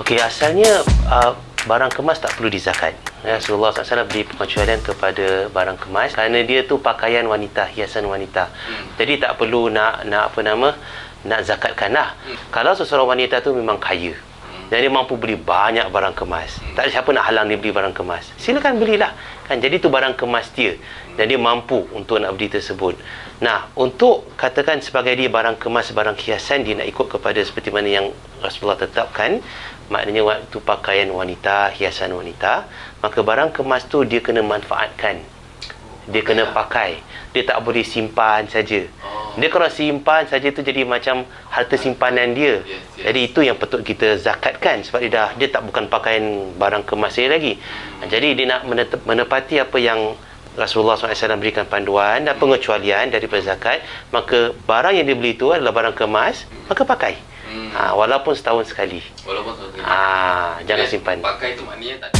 Okey, asalnya uh, barang kemas tak perlu dizakat. Ya, Rasulullah SAW beri pengecualian kepada barang kemas kerana dia tu pakaian wanita, hiasan wanita. Hmm. Jadi tak perlu nak nak apa nama nak zakatkan lah. Hmm. Kalau seseorang wanita tu memang kaya, dan dia mampu beli banyak barang kemas. Tak ada siapa nak halang dia beli barang kemas. Silakan belilah. Kan jadi tu barang kemas dia. Dan dia mampu untuk nak beli tersebut. Nah, untuk katakan sebagai dia barang kemas, barang hiasan dia nak ikut kepada seperti mana yang Rasulullah tetapkan, maknanya waktu pakaian wanita, hiasan wanita, maka barang kemas tu dia kena manfaatkan. Dia kena pakai. Dia tak boleh simpan saja. Dia kalau simpan saja tu jadi macam harta simpanan dia. Jadi itu yang patut kita zakatkan sebab dia dah dia tak bukan pakaian barang kemas dia lagi. Jadi dia nak menepati apa yang Rasulullah SAW berikan panduan dan pengecualian daripada zakat, maka barang yang dibeli itu adalah barang kemas, maka pakai. Hmm. Ha, walaupun setahun sekali. Walaupun setahun sekali. Ha, jangan simpan. Pakai itu maknanya tak